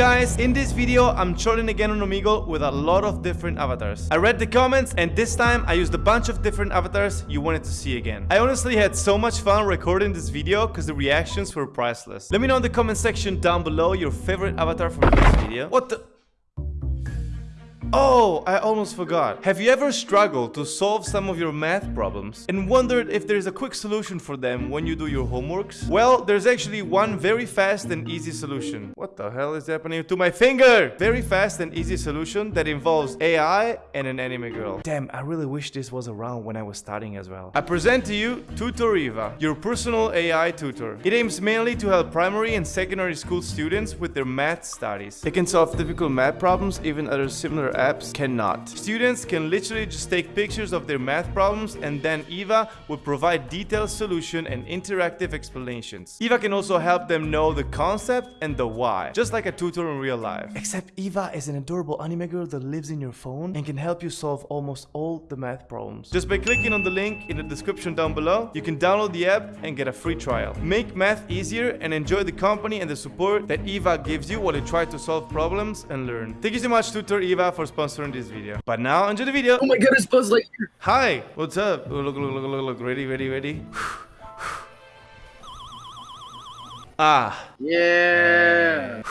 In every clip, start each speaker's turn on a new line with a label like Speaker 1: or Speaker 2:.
Speaker 1: guys, in this video I'm trolling again on Omegle with a lot of different avatars. I read the comments and this time I used a bunch of different avatars you wanted to see again. I honestly had so much fun recording this video because the reactions were priceless. Let me know in the comment section down below your favorite avatar from this video. What the... Oh, I almost forgot. Have you ever struggled to solve some of your math problems and wondered if there's a quick solution for them when you do your homeworks? Well, there's actually one very fast and easy solution. What the hell is happening to my finger? Very fast and easy solution that involves AI and an anime girl. Damn, I really wish this was around when I was studying as well. I present to you Tutor Eva, your personal AI tutor. It aims mainly to help primary and secondary school students with their math studies. It can solve difficult math problems, even other similar apps cannot. Students can literally just take pictures of their math problems and then Eva will provide detailed solution and interactive explanations. Eva can also help them know the concept and the why, just like a tutor in real life. Except Eva is an adorable anime girl that lives in your phone and can help you solve almost all the math problems. Just by clicking on the link in the description down below, you can download the app and get a free trial. Make math easier and enjoy the company and the support that Eva gives you while you try to solve problems and learn. Thank you so much Tutor Eva for sponsoring this video. But now enjoy the video.
Speaker 2: Oh my goodness, Buzz Lightyear.
Speaker 1: Hi, what's up? Oh, look, look, look, look, look, ready, ready, ready. ah,
Speaker 2: Yeah.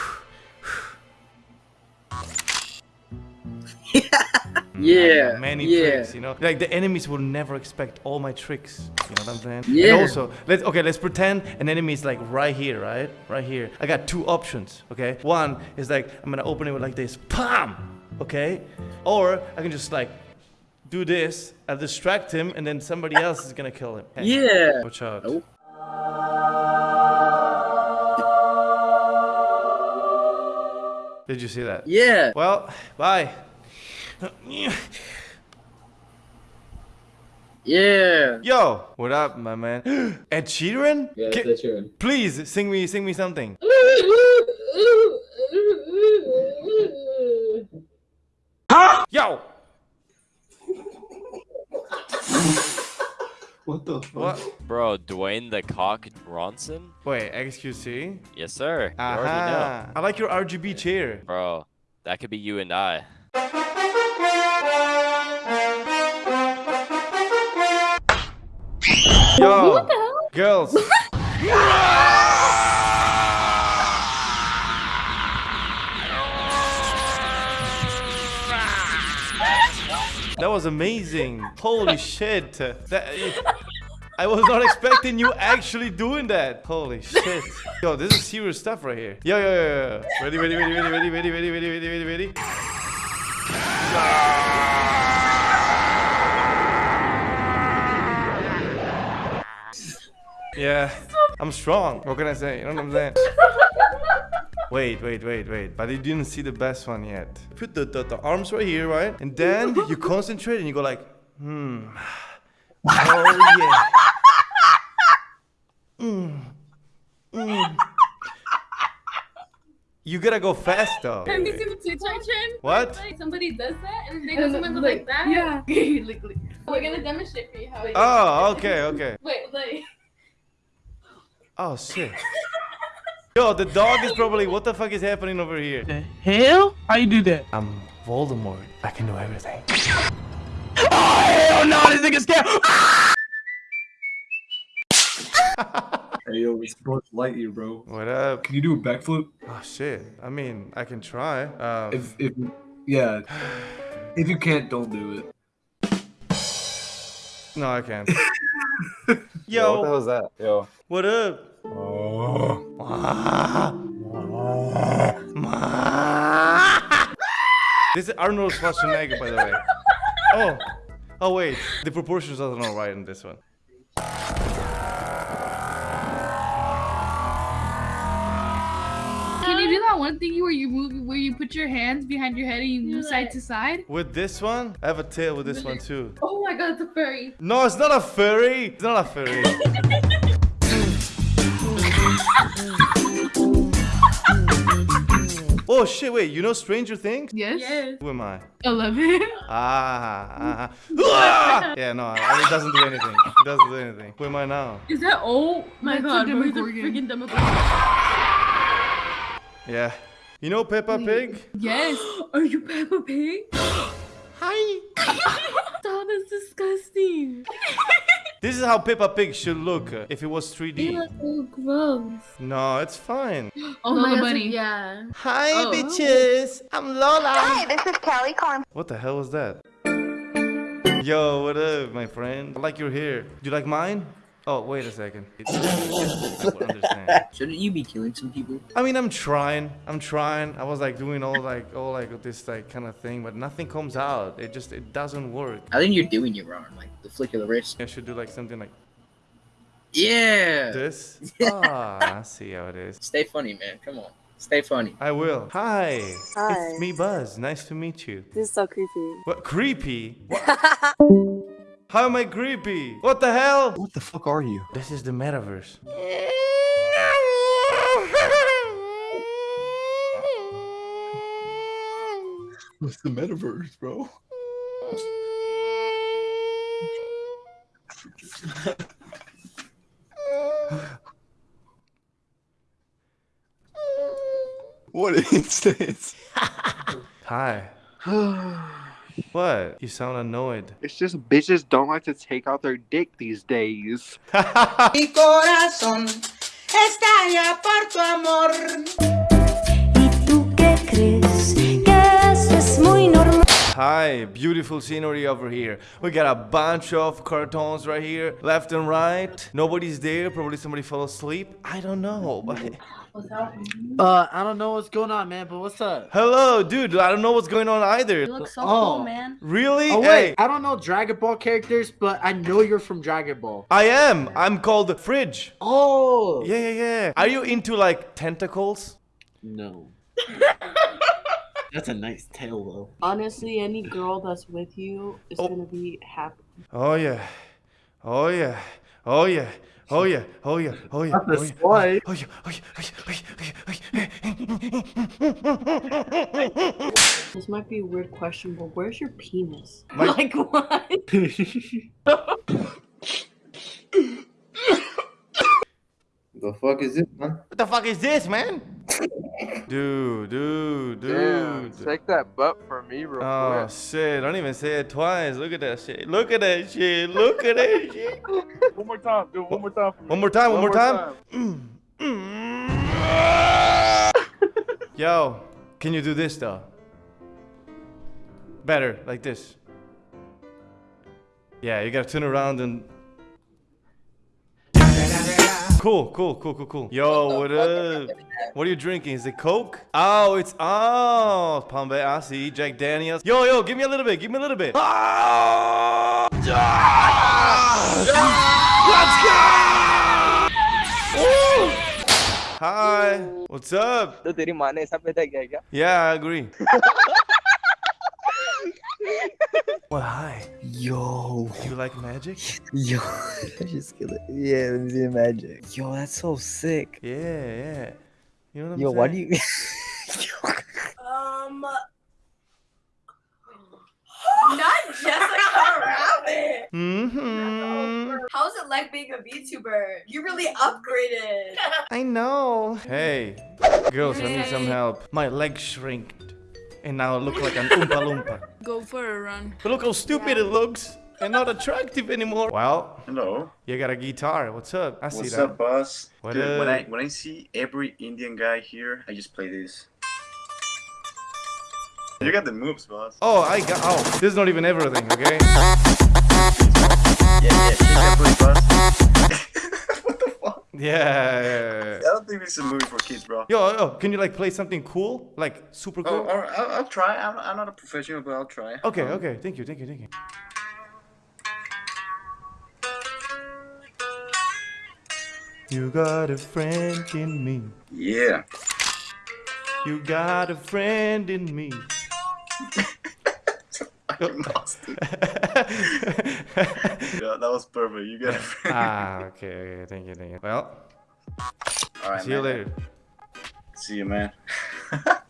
Speaker 2: yeah.
Speaker 1: many
Speaker 2: yeah.
Speaker 1: tricks, you know. Like the enemies will never expect all my tricks. You know what I'm saying?
Speaker 2: Yeah.
Speaker 1: And also, let's okay, let's pretend an enemy is like right here, right? Right here. I got two options. Okay. One is like I'm gonna open it with like this, pam. Okay. Or I can just like do this. I'll distract him, and then somebody else is gonna kill him. Hey,
Speaker 2: Yeah.
Speaker 1: Watch out.
Speaker 2: Oh.
Speaker 1: Did you see that?
Speaker 2: Yeah.
Speaker 1: Well, bye.
Speaker 2: Yeah.
Speaker 1: Yo, what up, my man? Ed Sheeran?
Speaker 3: Yeah, that's true.
Speaker 1: Please sing me, sing me something. Yo,
Speaker 3: What the fuck?
Speaker 1: what?
Speaker 4: Bro, Dwayne the Cock Bronson?
Speaker 1: Wait, XQC?
Speaker 4: Yes, sir. You already know.
Speaker 1: I like your RGB chair.
Speaker 4: Bro, that could be you and I.
Speaker 1: Yo, girls. That was amazing. Holy shit. That, I was not expecting you actually doing that. Holy shit. Yo, this is serious stuff right here. Yo, yo, yo, yo. Ready, ready, ready, ready, ready, ready, ready, ready, ready, ready, ready. Yeah, I'm strong. What can I say? You know what I'm saying? Wait, wait, wait, wait. But you didn't see the best one yet. Put the, the, the arms right here, right? And then you concentrate and you go like, hmm. Oh, yeah. Mm. Mm. You gotta go fast though.
Speaker 5: Have you seen the TikTok trend?
Speaker 1: What?
Speaker 5: Like somebody does that and they go someone goes like that.
Speaker 6: Yeah. like, like,
Speaker 5: We're gonna demonstrate for you how it
Speaker 1: Oh, okay, okay.
Speaker 5: Wait, like
Speaker 1: Oh, shit. Yo, the dog is probably, what the fuck is happening over here?
Speaker 6: the hell? How you do that?
Speaker 1: I'm Voldemort. I can do everything.
Speaker 6: Oh hell no! This nigga scared.
Speaker 3: Hey yo, it's Buzz Lightyear, bro.
Speaker 1: What up?
Speaker 3: Can you do a backflip?
Speaker 1: Oh, shit. I mean, I can try. Um,
Speaker 3: If if yeah, if you can't, don't do it.
Speaker 1: no, I can't.
Speaker 7: Yo, what the hell is that? Yo.
Speaker 1: what up? This is Arnold Schwarzenegger, by the way. Oh, oh wait, the proportions are not right in this one.
Speaker 5: Can you do that one thing where you move where you put your hands behind your head and you move side to side?
Speaker 1: With this one, I have a tail with this one too.
Speaker 5: Oh my god, it's a furry.
Speaker 1: No, it's not a furry. It's not a furry. oh shit! Wait, you know Stranger Things?
Speaker 6: Yes.
Speaker 5: Yes.
Speaker 1: Who am I?
Speaker 6: Eleven.
Speaker 1: Ah, ah, ah. yeah, no, it doesn't do anything. It doesn't do anything. Who am I now?
Speaker 5: Is that oh my
Speaker 6: That's a
Speaker 5: god, bro, he's a freaking Demogorgon.
Speaker 1: Yeah, You know Peppa Pig?
Speaker 5: Yes.
Speaker 8: Are you Peppa Pig?
Speaker 1: Hi.
Speaker 8: That is disgusting.
Speaker 1: This is how Peppa Pig should look uh, if it was 3D.
Speaker 8: Ew, that's so gross.
Speaker 1: No, it's fine.
Speaker 5: Oh,
Speaker 8: Lola
Speaker 5: Lola
Speaker 8: Bunny.
Speaker 5: Bunny.
Speaker 8: Yeah.
Speaker 1: Hi,
Speaker 8: Oh.
Speaker 1: bitches. I'm Lola.
Speaker 9: Hi, this is Kelly calling.
Speaker 1: What the hell was that? Yo, what up, my friend? I like your hair. Do you like mine? Oh, wait a second. I understand.
Speaker 2: Shouldn't you be killing some people?
Speaker 1: I mean, I'm trying. I'm trying. I was like doing all like all like this like kind of thing, but nothing comes out. It just it doesn't work.
Speaker 2: I think you're doing it wrong. Like the flick of the wrist.
Speaker 1: I should do like something like
Speaker 2: Yeah.
Speaker 1: this. Ah, I see how it is.
Speaker 2: Stay funny, man. Come on. Stay funny.
Speaker 1: I will. Hi.
Speaker 9: Hi.
Speaker 1: It's me, Buzz. Nice to meet you.
Speaker 9: This is so creepy.
Speaker 1: What? Creepy? What? How am I creepy? What the hell?
Speaker 7: What the fuck are you?
Speaker 1: This is the metaverse.
Speaker 7: What's the metaverse, bro? what is this?
Speaker 1: Hi. What? You sound annoyed.
Speaker 10: It's just bitches don't like to take out their dick these days.
Speaker 11: Mi corazón estalla por tu amor.
Speaker 8: ¿Y tú qué crees? Que eso es muy normal.
Speaker 1: Hi, beautiful scenery over here. We got a bunch of cartons right here, left and right. Nobody's there. Probably somebody fell asleep. I don't know. But
Speaker 6: Uh, I don't know what's going on, man, but what's up?
Speaker 1: hello, dude. I don't know what's going on either.
Speaker 5: You look so
Speaker 6: Oh.
Speaker 5: cool, man.
Speaker 1: Really?
Speaker 6: Oh
Speaker 1: Hey,
Speaker 6: wait, I don't know Dragon Ball characters, but I know you're from Dragon Ball.
Speaker 1: I am. I'm called Fridge.
Speaker 6: Oh.
Speaker 1: Yeah, yeah, yeah. Are you into like tentacles?
Speaker 6: No. That's a nice tail though.
Speaker 12: Honestly, any girl that's with you is
Speaker 1: Oh.
Speaker 12: gonna be happy.
Speaker 1: Oh yeah. Oh yeah. Oh yeah. Oh yeah. Oh yeah. Oh yeah.
Speaker 6: Not the
Speaker 1: Oh yeah.
Speaker 6: swipe.
Speaker 1: Oh yeah. Oh yeah. Oh yeah. Oh yeah.
Speaker 12: This might be a weird question, but where's your penis?
Speaker 1: My-
Speaker 12: Like what?
Speaker 3: The fuck is it, man?
Speaker 1: What the fuck is this, man? Dude, dude,
Speaker 10: Damn,
Speaker 1: dude.
Speaker 10: take that butt for me real
Speaker 1: Oh
Speaker 10: quick.
Speaker 1: shit! Don't even say it twice. Look at that shit. Look at that shit. Look at that shit.
Speaker 10: One more time, do it one more time for me.
Speaker 1: One more time. One, more time. Mm, mm. Yo, can you do this though? Better, like this. Yeah, you gotta turn around and. Cool, cool, cool, cool, cool. Yo, what up? What are you drinking? Is it Coke? Oh, it's oh, Palm I see. Jack Daniels. Yo, yo, give me a little bit. Give me a little bit. Ah! Hi. What's up?
Speaker 10: तो तेरी माँ ने ऐसा पैदा किया क्या?
Speaker 1: Yeah, I agree. well, hi.
Speaker 13: Yo,
Speaker 1: You like magic?
Speaker 13: yo, I just killed it. Yeah, let me see the magic. Yo, that's so sick.
Speaker 1: Yeah, yeah. You know what I'm
Speaker 13: Yo,
Speaker 1: saying?
Speaker 13: why do you?
Speaker 11: Um. Not Jessica Rabbit.
Speaker 1: Mm-hmm.
Speaker 11: How's it like being a VTuber? You really upgraded.
Speaker 1: I know. Hey, girls, I need some help. My legs shrinked, and now I look like an Oompa Loompa.
Speaker 5: Go for a run.
Speaker 1: But look how stupid it looks, and not attractive anymore. Well,
Speaker 14: Hello.
Speaker 1: you got a guitar. What's up? I see that.
Speaker 14: What's up, boss?
Speaker 1: What
Speaker 14: Dude, when I when I see every Indian guy here, I just play this. You got the moves, boss.
Speaker 1: Oh, I got. Oh, this is not even everything, okay?
Speaker 14: Yeah, yeah,
Speaker 1: Yeah. yeah, yeah,
Speaker 14: I don't think this is a movie for kids, bro.
Speaker 1: Yo, yo, can you like play something cool, like super
Speaker 14: Oh,
Speaker 1: cool?
Speaker 14: or I'll, I'll try. I'm, I'm not a professional, but I'll try.
Speaker 1: Okay,
Speaker 14: Um,
Speaker 1: okay. Thank you, thank you, thank you. You got a friend in me.
Speaker 14: Yeah.
Speaker 1: You got a friend in me.
Speaker 14: Fucking yeah, that was perfect. You got it.
Speaker 1: ah, okay, okay. Thank you, thank you. Well,
Speaker 14: All right,
Speaker 1: see you later.
Speaker 14: See you, man.